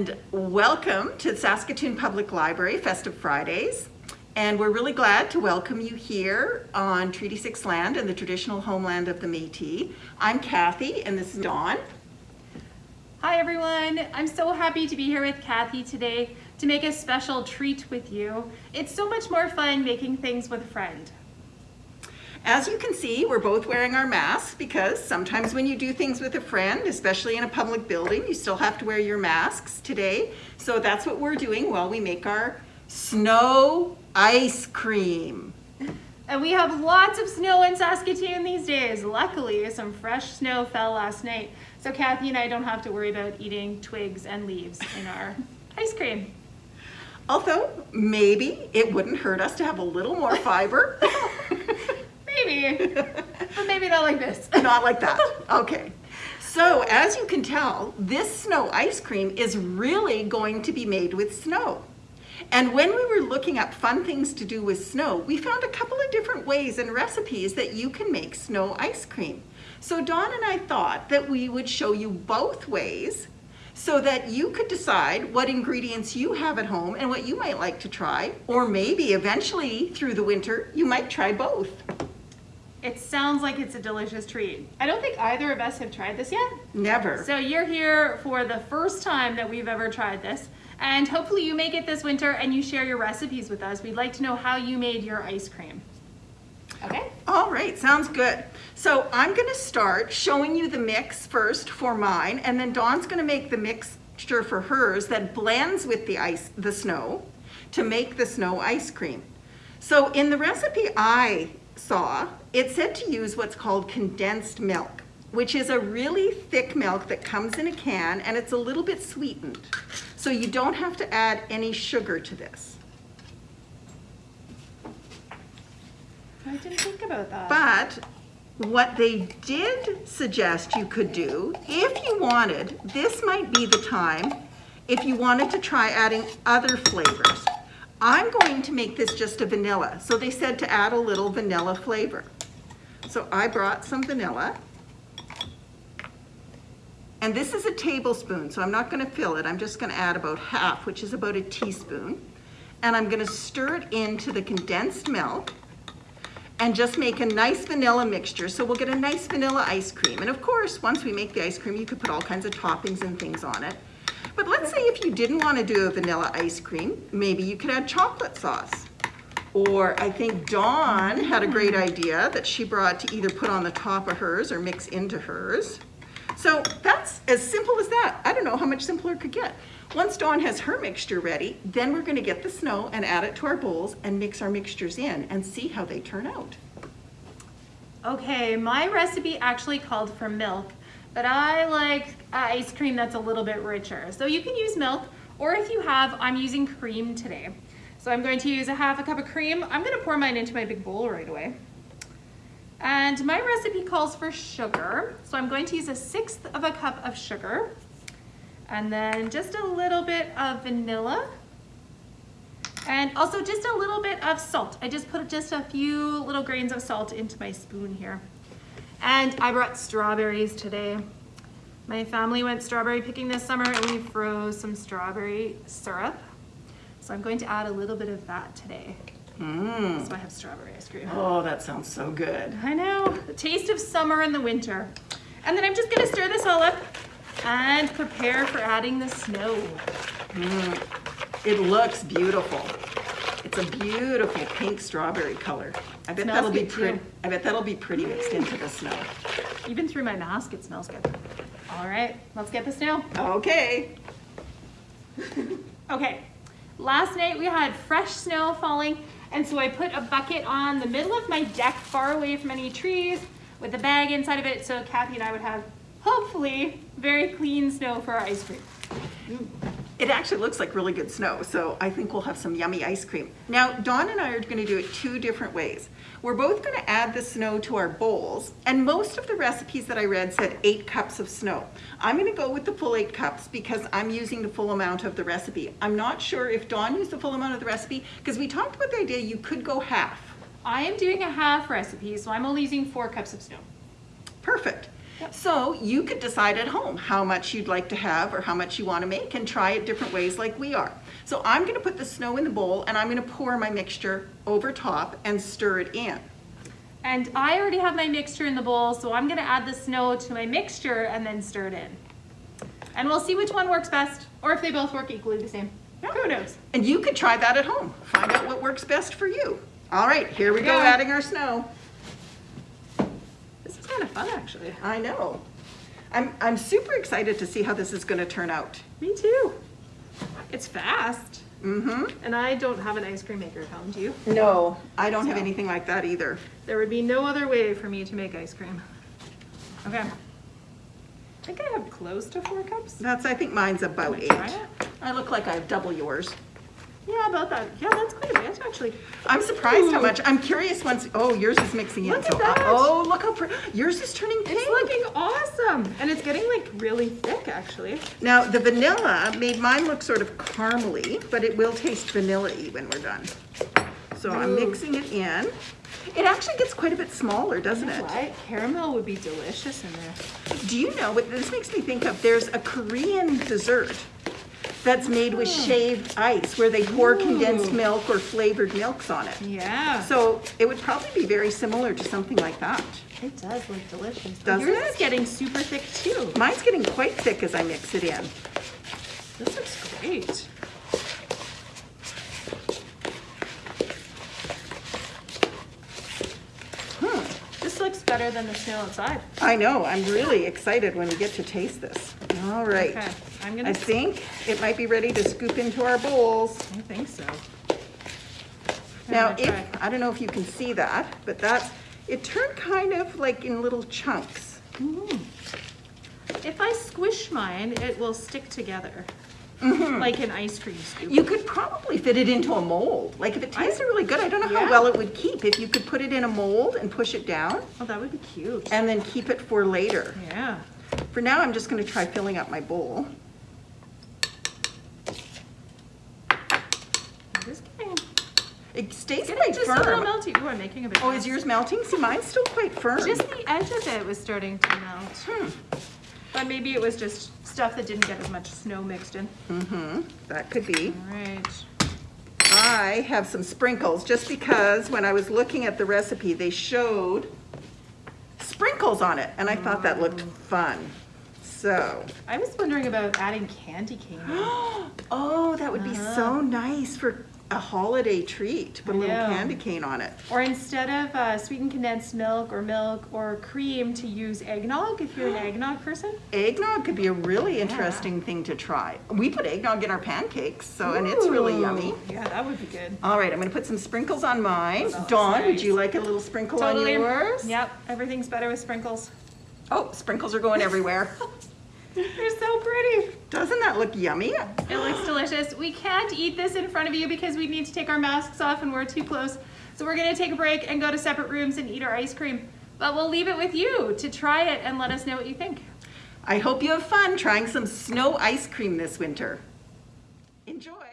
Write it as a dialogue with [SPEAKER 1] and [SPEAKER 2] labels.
[SPEAKER 1] and welcome to Saskatoon Public Library Festive Fridays. And we're really glad to welcome you here on Treaty 6 land and the traditional homeland of the Métis. I'm Kathy and this is Dawn.
[SPEAKER 2] Hi everyone, I'm so happy to be here with Kathy today to make a special treat with you. It's so much more fun making things with a friend.
[SPEAKER 1] As you can see, we're both wearing our masks because sometimes when you do things with a friend, especially in a public building, you still have to wear your masks today. So that's what we're doing while we make our snow ice cream.
[SPEAKER 2] And we have lots of snow in Saskatoon these days. Luckily, some fresh snow fell last night. So Kathy and I don't have to worry about eating twigs and leaves in our ice cream.
[SPEAKER 1] Although maybe it wouldn't hurt us to have a little more fiber.
[SPEAKER 2] but maybe not like this.
[SPEAKER 1] Not like that, okay. So as you can tell, this snow ice cream is really going to be made with snow. And when we were looking up fun things to do with snow, we found a couple of different ways and recipes that you can make snow ice cream. So Dawn and I thought that we would show you both ways so that you could decide what ingredients you have at home and what you might like to try, or maybe eventually through the winter, you might try both.
[SPEAKER 2] It sounds like it's a delicious treat. I don't think either of us have tried this yet.
[SPEAKER 1] Never.
[SPEAKER 2] So you're here for the first time that we've ever tried this. And hopefully you make it this winter and you share your recipes with us. We'd like to know how you made your ice cream. Okay?
[SPEAKER 1] All right, sounds good. So I'm gonna start showing you the mix first for mine, and then Dawn's gonna make the mixture for hers that blends with the ice, the snow, to make the snow ice cream. So in the recipe I saw, it said to use what's called condensed milk, which is a really thick milk that comes in a can and it's a little bit sweetened. So you don't have to add any sugar to this.
[SPEAKER 2] I didn't think about that.
[SPEAKER 1] But what they did suggest you could do, if you wanted, this might be the time if you wanted to try adding other flavors. I'm going to make this just a vanilla. So they said to add a little vanilla flavor. So I brought some vanilla. And this is a tablespoon, so I'm not gonna fill it. I'm just gonna add about half, which is about a teaspoon. And I'm gonna stir it into the condensed milk and just make a nice vanilla mixture. So we'll get a nice vanilla ice cream. And of course, once we make the ice cream, you could put all kinds of toppings and things on it. But let's say if you didn't want to do a vanilla ice cream, maybe you could add chocolate sauce. Or I think Dawn had a great hmm. idea that she brought to either put on the top of hers or mix into hers. So that's as simple as that. I don't know how much simpler it could get. Once Dawn has her mixture ready, then we're gonna get the snow and add it to our bowls and mix our mixtures in and see how they turn out.
[SPEAKER 2] Okay, my recipe actually called for milk, but I like ice cream that's a little bit richer. So you can use milk, or if you have, I'm using cream today. So I'm going to use a half a cup of cream. I'm gonna pour mine into my big bowl right away. And my recipe calls for sugar. So I'm going to use a sixth of a cup of sugar. And then just a little bit of vanilla. And also just a little bit of salt. I just put just a few little grains of salt into my spoon here. And I brought strawberries today. My family went strawberry picking this summer and we froze some strawberry syrup. So I'm going to add a little bit of that today.
[SPEAKER 1] Mmm.
[SPEAKER 2] So I have strawberry ice cream.
[SPEAKER 1] Oh, that sounds so good.
[SPEAKER 2] I know, the taste of summer and the winter. And then I'm just gonna stir this all up and prepare for adding the snow.
[SPEAKER 1] Mm. It looks beautiful. It's a beautiful pink strawberry color. I bet that'll be pretty.
[SPEAKER 2] too.
[SPEAKER 1] I bet that'll be pretty mixed into the snow.
[SPEAKER 2] Even through my mask, it smells good. All right, let's get the snow.
[SPEAKER 1] Okay.
[SPEAKER 2] Okay, last night we had fresh snow falling, and so I put a bucket on the middle of my deck, far away from any trees, with a bag inside of it, so Kathy and I would have, hopefully, very clean snow for our ice cream. Mm.
[SPEAKER 1] It actually looks like really good snow, so I think we'll have some yummy ice cream. Now, Dawn and I are gonna do it two different ways. We're both gonna add the snow to our bowls, and most of the recipes that I read said eight cups of snow. I'm gonna go with the full eight cups because I'm using the full amount of the recipe. I'm not sure if Dawn used the full amount of the recipe, because we talked about the idea you could go half.
[SPEAKER 2] I am doing a half recipe, so I'm only using four cups of snow.
[SPEAKER 1] Perfect. So you could decide at home how much you'd like to have or how much you want to make and try it different ways like we are. So I'm going to put the snow in the bowl and I'm going to pour my mixture over top and stir it in.
[SPEAKER 2] And I already have my mixture in the bowl, so I'm gonna add the snow to my mixture and then stir it in. And we'll see which one works best, or if they both work equally the same. Who knows?
[SPEAKER 1] And you could try that at home. Find out what works best for you. All right, here we go adding our snow.
[SPEAKER 2] Kind of fun, actually.
[SPEAKER 1] I know. I'm, I'm super excited to see how this is going to turn out.
[SPEAKER 2] Me too. It's fast.
[SPEAKER 1] Mm-hmm.
[SPEAKER 2] And I don't have an ice cream maker at home, do you?
[SPEAKER 1] No, I don't have anything like that either.
[SPEAKER 2] There would be no other way for me to make ice cream. Okay. I think I have close to four cups.
[SPEAKER 1] That's, I think mine's about
[SPEAKER 2] I
[SPEAKER 1] eight. I look like I have double yours.
[SPEAKER 2] Yeah, about that. Yeah, that's quite a bit, actually.
[SPEAKER 1] I'm surprised how much, I'm curious once, oh, yours is mixing in.
[SPEAKER 2] Look at
[SPEAKER 1] so-
[SPEAKER 2] that.
[SPEAKER 1] Uh, oh, look how, pretty. yours is turning pink.
[SPEAKER 2] It's looking awesome. And it's getting like really thick, actually.
[SPEAKER 1] Now, the vanilla made mine look sort of caramely, but it will taste vanilla-y when we're done. So I'm mixing it in. It actually gets quite a bit smaller, doesn't it?
[SPEAKER 2] What? Caramel would be delicious in there.
[SPEAKER 1] Do you know what this makes me think of? There's a Korean dessert that's made with shaved ice where they pour condensed milk or flavored milks on it.
[SPEAKER 2] Yeah.
[SPEAKER 1] So it would probably be very similar to something like that.
[SPEAKER 2] It does look delicious.
[SPEAKER 1] Doesn't
[SPEAKER 2] Yours
[SPEAKER 1] it?
[SPEAKER 2] is getting super thick too.
[SPEAKER 1] Mine's getting quite thick as I mix it in.
[SPEAKER 2] This looks great.
[SPEAKER 1] Hmm.
[SPEAKER 2] This looks better than the snow outside.
[SPEAKER 1] I know, I'm really excited when we get to taste this. All right.
[SPEAKER 2] Okay, I'm gonna.
[SPEAKER 1] think it might be ready to scoop into our bowls.
[SPEAKER 2] I think so.
[SPEAKER 1] Now, if,
[SPEAKER 2] try.
[SPEAKER 1] I don't know if you can see that, but that's, it turned kind of like in little chunks.
[SPEAKER 2] Mm. If I squish mine, it will stick together,
[SPEAKER 1] Mhm.
[SPEAKER 2] like an ice cream scoop.
[SPEAKER 1] You could probably fit it into a mold. Like if it tasted really good, I don't know how well it would keep. If you could put it in a mold and push it down
[SPEAKER 2] Oh, that would be cute.
[SPEAKER 1] and then keep it for later.
[SPEAKER 2] Yeah.
[SPEAKER 1] For now, I'm just gonna try filling up my bowl.
[SPEAKER 2] I'm just kidding.
[SPEAKER 1] It stays
[SPEAKER 2] Getting
[SPEAKER 1] quite
[SPEAKER 2] just a little
[SPEAKER 1] firm.
[SPEAKER 2] melty. Ooh, I'm making a bit.
[SPEAKER 1] Oh, is yours melting? See, mine's still quite firm.
[SPEAKER 2] Just the edge of it was starting to melt.
[SPEAKER 1] Hmm.
[SPEAKER 2] But maybe it was just stuff that didn't get as much snow mixed in.
[SPEAKER 1] Mm-hmm, that could be.
[SPEAKER 2] All right.
[SPEAKER 1] I have some sprinkles, just because when I was looking at the recipe, they showed sprinkles on it, and I thought that looked fun. So,
[SPEAKER 2] I was wondering about adding candy cane.
[SPEAKER 1] oh, that would be so nice for a holiday treat, to put a little candy cane on it.
[SPEAKER 2] Or instead of uh, sweetened condensed milk or milk or cream to use eggnog if you're an eggnog person.
[SPEAKER 1] Eggnog could be a really interesting thing to try. We put eggnog in our pancakes, so, and it's really yummy.
[SPEAKER 2] Yeah, that would be good.
[SPEAKER 1] All right, I'm gonna put some sprinkles on mine.
[SPEAKER 2] Oh,
[SPEAKER 1] Dawn, would you like a little sprinkle
[SPEAKER 2] Totally.
[SPEAKER 1] on yours?
[SPEAKER 2] Yep, everything's better with sprinkles.
[SPEAKER 1] Oh, sprinkles are going everywhere.
[SPEAKER 2] They're so pretty.
[SPEAKER 1] Doesn't that look yummy?
[SPEAKER 2] It looks delicious. We can't eat this in front of you because we need to take our masks off and we're too close. So we're gonna take a break and go to separate rooms and eat our ice cream. But we'll leave it with you to try it and let us know what you think.
[SPEAKER 1] I hope you have fun trying some snow ice cream this winter. Enjoy.